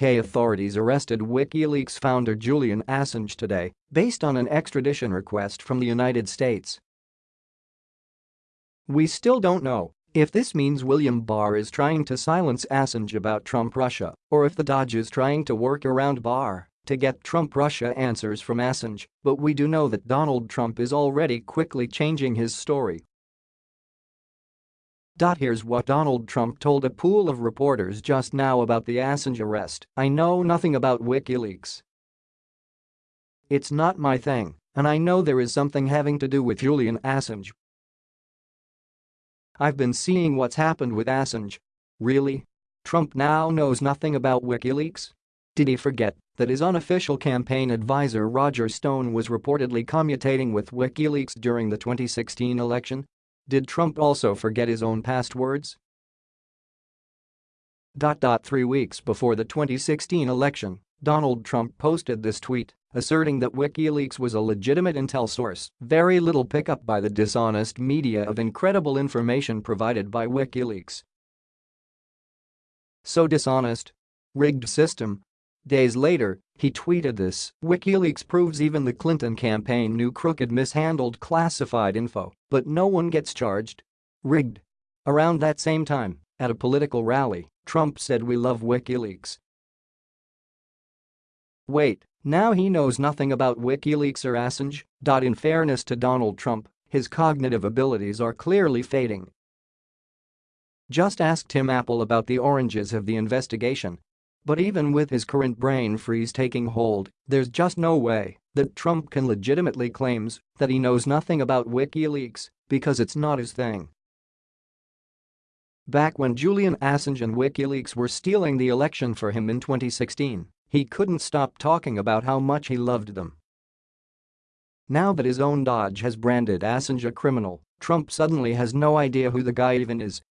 UK authorities arrested WikiLeaks founder Julian Assange today, based on an extradition request from the United States. We still don't know if this means William Barr is trying to silence Assange about Trump-Russia, or if the DOJ is trying to work around Barr to get Trump-Russia answers from Assange, but we do know that Donald Trump is already quickly changing his story. Here's what Donald Trump told a pool of reporters just now about the Assange arrest, I know nothing about WikiLeaks. It's not my thing, and I know there is something having to do with Julian Assange, I've been seeing what's happened with Assange. Really? Trump now knows nothing about WikiLeaks? Did he forget that his unofficial campaign adviser Roger Stone was reportedly commutating with WikiLeaks during the 2016 election? Did Trump also forget his own passwords? Three weeks before the 2016 election, Donald Trump posted this tweet asserting that WikiLeaks was a legitimate intel source, very little pickup by the dishonest media of incredible information provided by WikiLeaks. So dishonest? Rigged system? Days later, he tweeted this, WikiLeaks proves even the Clinton campaign knew crooked mishandled classified info, but no one gets charged. Rigged. Around that same time, at a political rally, Trump said we love WikiLeaks. Wait, now he knows nothing about WikiLeaks or Assange? In fairness to Donald Trump, his cognitive abilities are clearly fading. Just ask Tim Apple about the oranges of the investigation. But even with his current brain freeze taking hold, there's just no way that Trump can legitimately claims that he knows nothing about WikiLeaks because it's not his thing. Back when Julian Assange and WikiLeaks were stealing the election for him in 2016, he couldn't stop talking about how much he loved them. Now that his own DOJ has branded Assange a criminal, Trump suddenly has no idea who the guy even is